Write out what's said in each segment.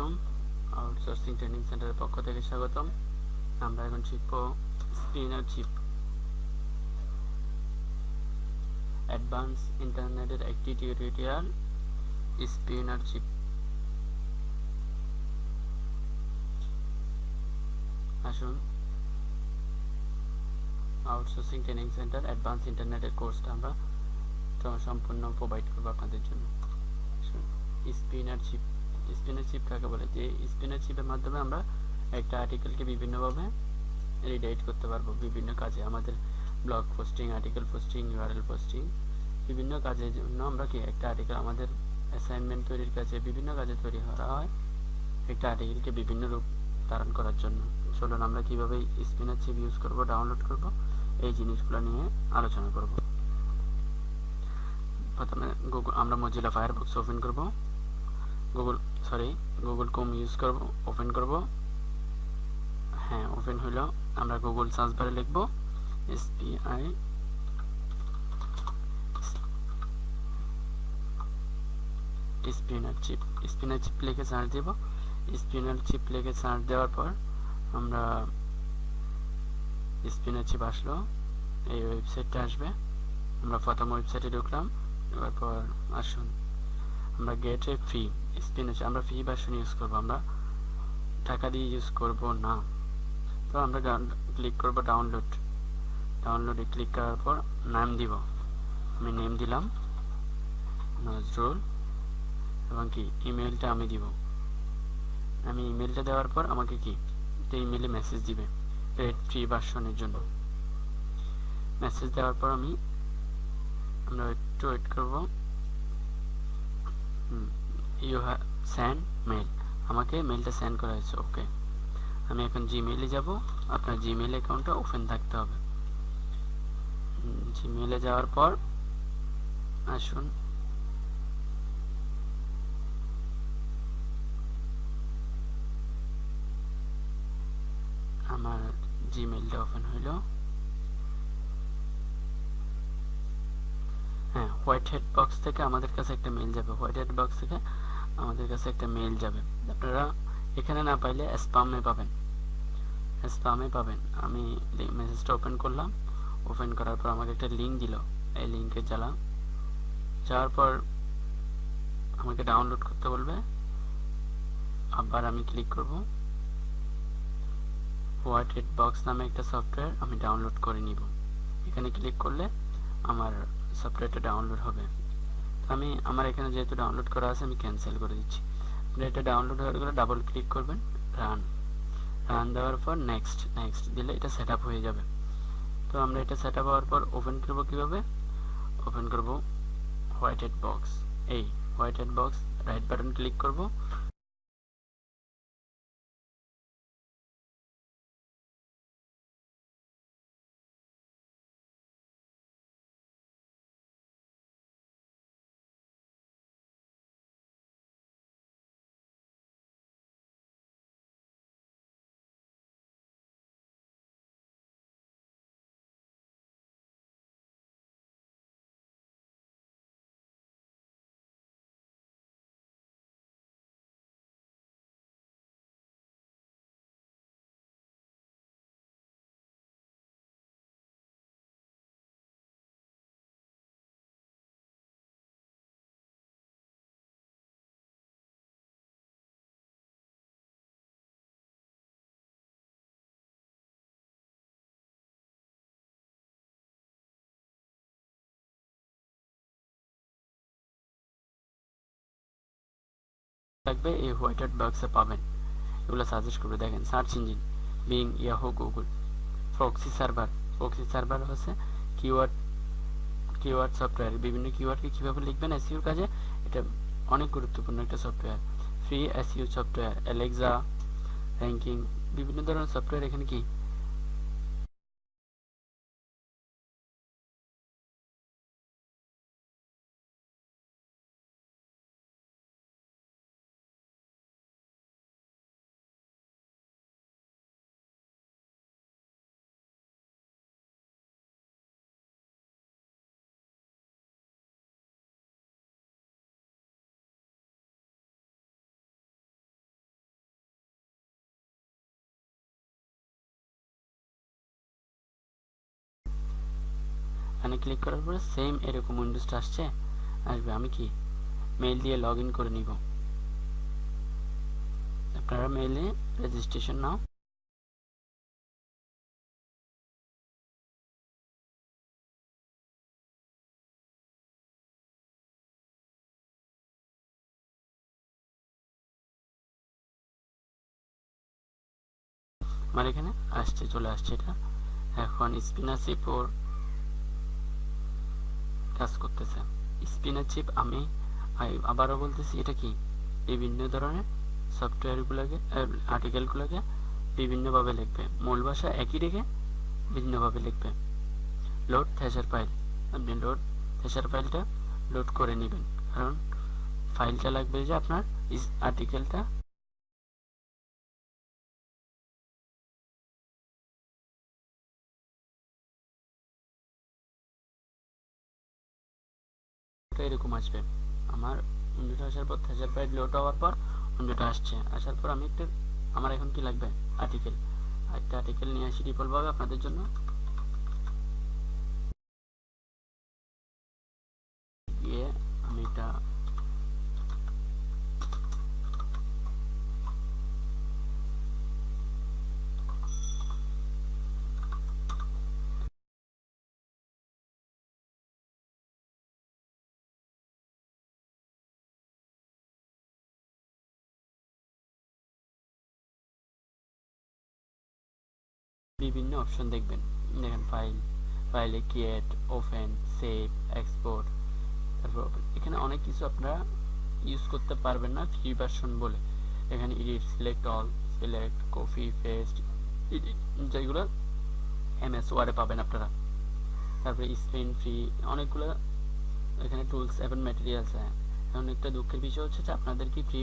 আলাইকুম outsourcing training সেন্টারের পক্ষ থেকে স্বাগতম। আমরা এখন শিখব স্পিনার চিপ অ্যাডভান্স ইন্টারনেটের একটি টিউটোরিয়াল স্পিনার চিপ আসুন। আউটসোর্সিং ট্রেনিং সেন্টার অ্যাডভান্স ইন্টারনেটের কোর্সটা আমরা সম্পূর্ণ প্রোভাইড করব আপনাদের জন্য। স্পিনার চিপ স্পিনার চিপ কাকে বলে? যে স্পিনার চিপের মাধ্যমে আমরা একটা আর্টিকেলকে বিভিন্নভাবে রিডাইট করতে পারব বিভিন্ন কাজে। আমাদের blog posting article posting URL posting বিভিন্ন কাজের জন্য আমরা কি একটা আর্টিকেল আমাদের অ্যাসাইনমেন্ট তৈরির কাজে বিভিন্ন কাজে তৈরি করা হয় একটা আর্টিকেলকে বিভিন্ন রূপ ধারণ করার জন্য। চলুন আমরা কীভাবে স্পিনার চিপ ইউজ করব ডাউনলোড করব, এই জিনিসগুলো নিয়ে আলোচনা করব। প্রথমে গুগল আমরা মজিলা ফায়ারবক্স ওপেন করব। Google sorry Google com use করব ওপেন করব। হ্যাঁ ওপেন হলো আমরা গুগল সার্চ বারে লিখব SPI spinner chief spinner chief লিখে সার্চ দেব। স্পিনার চিপ লিখে সার্চ দেওয়ার পর আমরা স্পিনার চিপ আসলো। এই ওয়েবসাইটটা আসবে। আমরা প্রথম ওয়েবসাইটে ঢুকলাম। এরপর আসুন। আমরা গেটে ফ্রি স্পিনার আমরা ফ্রি ভার্সন ইউজ করব, আমরা টাকা দিয়ে ইউজ করব না। তো আমরা ক্লিক করব ডাউনলোড ডাউনলোডে ক্লিক করার পর নাম দিব। আমি নেম দিলাম, নজরুল, এবং কি ইমেলটা আমি দিব। আমি ইমেলটা দেওয়ার পর আমাকে কি একটা ইমেলে মেসেজ দিবে রেড ফ্রি ভার্সনের জন্য। মেসেজ দেওয়ার পর আমি, আমরা একটু ওয়েট করব। ইউ হ্যাভ সেন্ড মেল আমাকে মেলটা সেন্ড করা হয়েছে ওকে আমি এখন জিমেইলে যাব, আপনার জিমেইল অ্যাকাউন্টটা ওপেন থাকতে হবে। জিমেইলে যাওয়ার পর আসুন। আমার জিমেইলটা ওপেন হইল হ্যাঁ হোয়াইট হেড বক্স থেকে আমাদের কাছে একটা মেল যাবে। হোয়াইট হেড বক্স থেকে আমাদের কাছে একটা মেল যাবে। আপনারা এখানে না পাইলে স্পামে পাবেন। স্পামে পাবেন। আমি মেসেজটা ওপেন করলাম। ওপেন করার পর আমাকে একটা লিঙ্ক দিল। এই লিঙ্কে জ্বালাম যাওয়ার পর আমাকে ডাউনলোড করতে বলবে। আবার আমি ক্লিক করব। হোয়াইট হেড বক্স নামে একটা সফটওয়্যার আমি ডাউনলোড করে নিব। এখানে ক্লিক করলে আমার সফটওয়্যারটা ডাউনলোড হবে। আমি, আমার এখানে যেহেতু ডাউনলোড করা আছে, আমি ক্যান্সেল করে দিচ্ছি। আপনি এটা ডাউনলোড হয়ে গেলে ডাবল ক্লিক করবেন রান রান দেওয়ার পর নেক্সট নেক্সট দিলে এটা সেট হয়ে যাবে। তো আমরা এটা সেট হওয়ার পর ওপেন করব কীভাবে? ওপেন করব হোয়াইট হেড বক্স এই white head box right button click করব। থাকবে, এই হোয়াইট হেড বক্সে পাবেন। এগুলো সাজেস্ট করবে। দেখেন search engine Bing Yahoo Google proxy server proxy server হচ্ছে কিওয়ার্ড কিওয়ার্ড সফটওয়্যার বিভিন্ন কিওয়ার্ডকে কীভাবে লিখবেন এসইউর কাজে, এটা অনেক গুরুত্বপূর্ণ একটা software free SEO software Alexa ranking বিভিন্ন ধরনের সফটওয়্যার এখানে কি? এখানে ক্লিক করার পরে সেম এরকম উইন্ডোজটা আসছে, আসবে। আমি কি? মেইল দিয়ে লগ করে নিব। আপনারা মেইলে রেজিস্ট্রেশন নাও। আমার এখানে আসছে, চলে আসছে এটা। এখন স্পিনার ওর কাজ করতেছে। স্পিনার চিপ আমি আবারও বলতেছি, এটা কি? বিভিন্ন ধরনের সফটওয়্যারগুলোকে আর্টিকেলগুলোকে বিভিন্নভাবে লিখবে। মূল ভাষা একই রেখে ভিন্নভাবে লিখবে। লোড থ্যাশার ফাইল আপনি লোড থ্যাশার ফাইলটা লোড করে নেবেন। কারণ ফাইলটা লাগবে যে আপনার আর্টিকেলটা এরকম আসবে। আমার উইন্ডোটা আসার পর থেজার প্রাইড লোড হওয়ার পর উইন্ডোটা আসছে। আসার পর আমি একটা আমার এখন কি লাগবে? আর্টিকেল একটা আর্টিকেল নিয়ে আসি ডিফল্টভাবে আপনাদের জন্য গিয়ে আমি এটা বিভিন্ন অপশন দেখবেন। দেখেন ফাইল ফাইলে ক্রিয়েট ওপেন সেভ এক্সপোর্ট তারপর এখানে অনেক কিছু আপনারা ইউজ করতে পারবেন না ফ্রি ভার্সন বলে। এখানে edit select all select copy paste যেগুলো এমএস ওয়ার্ডে পাবেন আপনারা। তারপরে স্ক্রিন ফ্রি অনেকগুলো এখানে টুলস এবং ম্যাটেরিয়ালস হ্যাঁ এখন একটা দুঃখের বিষয় হচ্ছে যে আপনাদের কি ফ্রি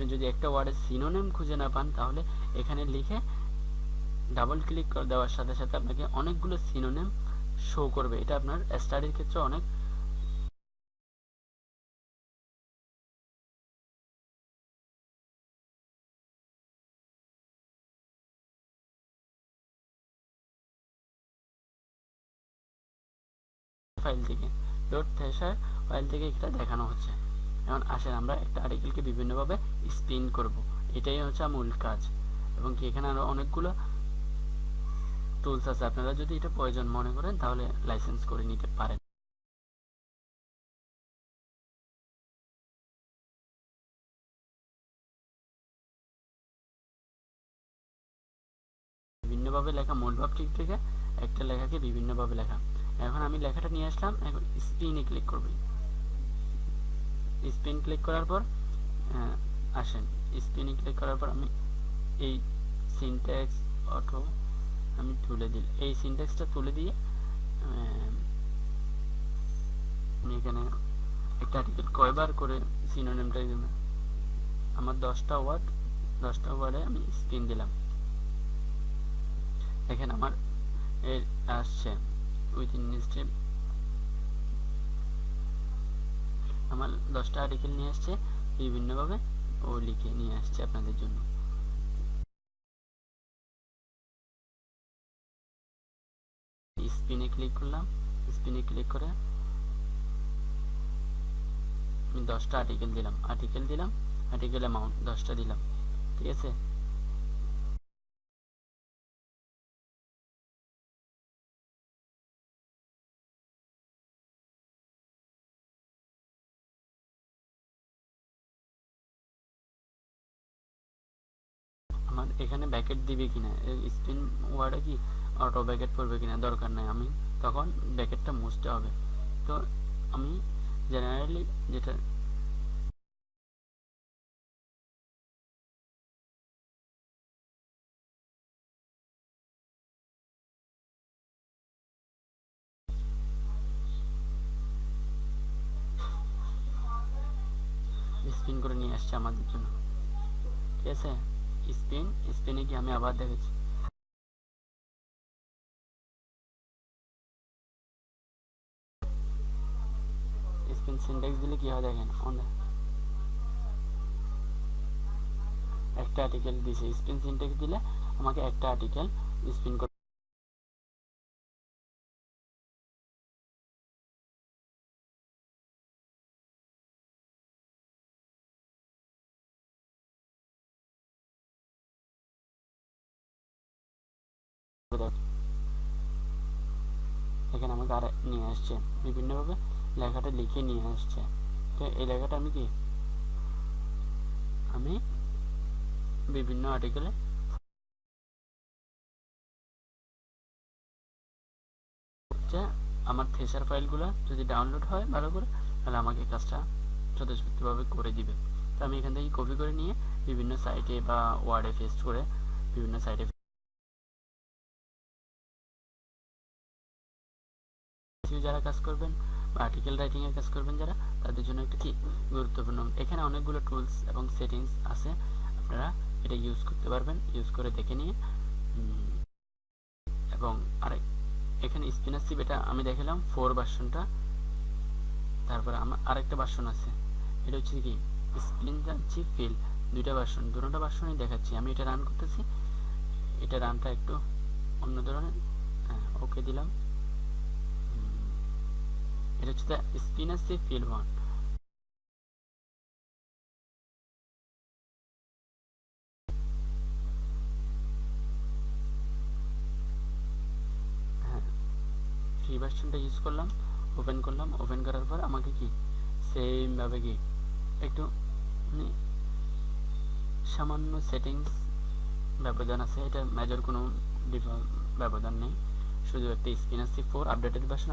আপনি যদি একটা ওয়ার্ডের সিনোনেম খুঁজে না পান, তাহলে এখানে লিখে ডাবল ক্লিক করে দেওয়ার সাথে সাথে আপনাকে অনেকগুলো সিনোনেম শো করবে। এটা আপনার স্টাডির ক্ষেত্রে অনেক ফাইল থেকে। ডট ফাইল থেকে এটা দেখানো হচ্ছে। এখন আসেন, আমরা একটা আর্টিকেলকে বিভিন্নভাবে স্পিন করব। এটাই হচ্ছে মূল কাজ। এবং কি এখানে আরও অনেকগুলো টুলস আছে। আপনারা যদি এটা প্রয়োজন মনে করেন, তাহলে লাইসেন্স করে নিতে পারেন। বিভিন্নভাবে লেখা, মূল ভাব ঠিক থেকে একটা লেখাকে বিভিন্নভাবে লেখা। এখন আমি লেখাটা নিয়ে আসলাম, এখন স্পিনে ক্লিক করবি। স্পিন ক্লিক করার পর আসেন। স্পিনে ক্লিক করার পর আমি এই সিনট্যাক্স অটো আমি তুলে দিল এই সিনট্যাক্সটা তুলে দিয়ে আমি এখানে একটা আর্টিকেল কয়বার করে সিনোনিমটা দিলাম? আমার দশটা ওয়ার্ড দশটা ওয়ার্ডে আমি স্পিন দিলাম। দেখেন আমার এর আসছে। উইথিন স্টেপ আমার দশটা আর্টিকেল নিয়ে আসছে, বিভিন্নভাবে ও লিখে নিয়ে আসছে আপনাদের জন্য। স্পিনে ক্লিক করলাম স্পিনে ক্লিক করে আমি দশটা আর্টিকেল দিলাম। আর্টিকেল দিলাম আর্টিকেল অ্যামাউন্ট দশটা দিলাম, ঠিক আছে? আমার এখানে ব্যাকেট দিবে কিনা? স্পিন ওয়ার্ডে কি অটো ব্যাকেট পড়বে কিনা দরকার নাই। আমি তখন ব্যাকেটটা মুছতে হবে। তো আমি জেনারেলি যেটা স্পিন করে নিয়ে আসছে আমাদের জন্য। ঠিক আছে? স্পেন স্পেনে গিয়ে আমি আবার দেখেছি স্পেন সিনট্যাক্স দিলে কি হয় দেখেন একটা আর্টিকেল দিছে স্পেন সিনট্যাক্স দিলে আমাকে একটা আর্টিকেল স্পিন আসছে। বিভিন্নভাবে লেখাটা লিখে নিয়ে আসছে। তো এই লেখাটা আমি কি? আমি বিভিন্ন আর্টিকেলে আমার থেসার ফাইলগুলো যদি ডাউনলোড হয় ভালো করে, তাহলে আমাকে কাজটা স্বতঃস্ফূর্তভাবে করে দিবে। তো আমি এখান থেকে কপি করে নিয়ে বিভিন্ন সাইটে বা ওয়ার্ডে পেস্ট করে বিভিন্ন সাইটে যারা কাজ করবেন বা আর্টিকেল রাইটিং এর কাজ করবেন যারা, তাদের জন্য একটা কি গুরুত্বপূর্ণ? এখানে অনেকগুলো টুলস এবং সেটিংস আছে, আপনারা এটা ইউজ করতে পারবেন ইউজ করে দেখে নিয়ে। এবং আরেক এখানে স্পিনার সিপ এটা আমি দেখালাম ফোর ভার্সনটা তারপরে আমার আরেকটা ভার্সন আছে, এটা হচ্ছে কি? স্পিন যাচ্ছি ফিল দুইটা ভার্সন দুটোটা ভার্সনই দেখাচ্ছি, আমি এটা রান করতেছি, এটা রানটা একটু অন্য ধরনের হ্যাঁ ওকে দিলাম। সিপ ফিল ওয়ান ফ্রি ভার্সনটা ইউজ করলাম ওপেন করলাম ওপেন করার পর আমাকে কি সেমভাবে কি, একটু মানে সামান্য সেটিংস ব্যবধান আছে, এটা মেজর কোনো ব্যবধান নেই, শুধু একটা spinner C four updated version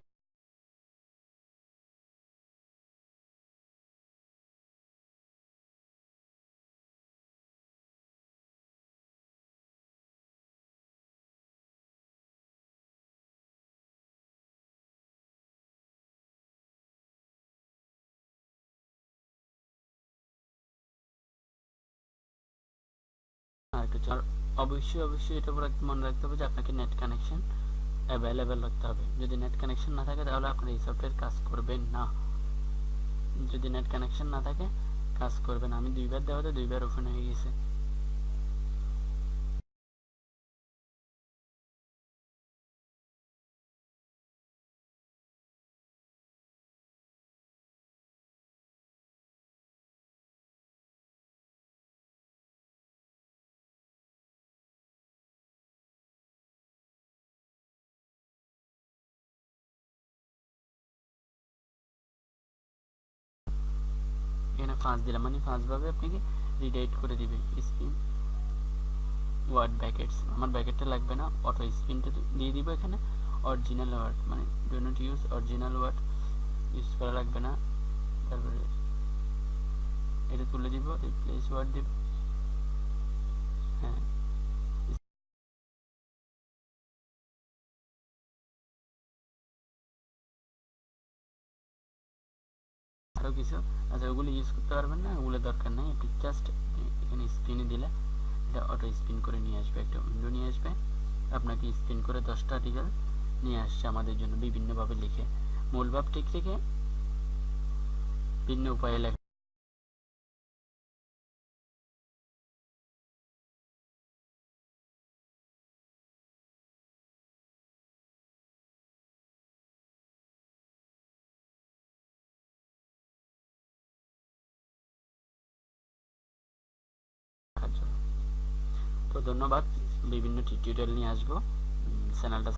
অবশ্যই অবশ্যই এটা মনে রাখতে হবে যে আপনাকে নেট কানেকশন অ্যাভেলেবেল রাখতে হবে। যদি নেট কানেকশন না থাকে তাহলে আপনার এই সফটওয়্যার কাজ করবেন না। যদি নেট কানেকশন না থাকে, কাজ করবেন আমি দুইবার দেওয়াতে দুইবার ওপেন হয়ে গেছে। ফাঁস দিলাম মানে ফাঁসভাবে আপনাকে রিডাইট করে দিবে স্পিন। ওয়ার্ড ব্যাকেটস আমার ব্যাকেটটা লাগবে না অটো স্পিনটা দিয়ে দিব এখানে। অরিজিনাল ওয়ার্ড মানে do not use original word use করা লাগবে না। তারপরে এটা তুলে দিব রিপ্লেস ওয়ার্ড দিব। আরও কিছু আচ্ছা ওগুলো ইউজ করতে পারবেন না, ওগুলো দরকার নাই। আপনি জাস্ট এখানে স্পিনে দিলে এটা অটো স্পিন করে নিয়ে আসবে, একটা উইন্ডো নিয়ে আসবে। আপনাকে স্পিন করে দশটা আর্টিকেল নিয়ে আসছে আমাদের জন্য, বিভিন্নভাবে লিখে। মূল ভাব ঠিক রেখে ভিন্ন উপায়ে ধন্যবাদ। বিভিন্ন টিউটোরিয়াল নিয়ে আসব। চ্যানেলটা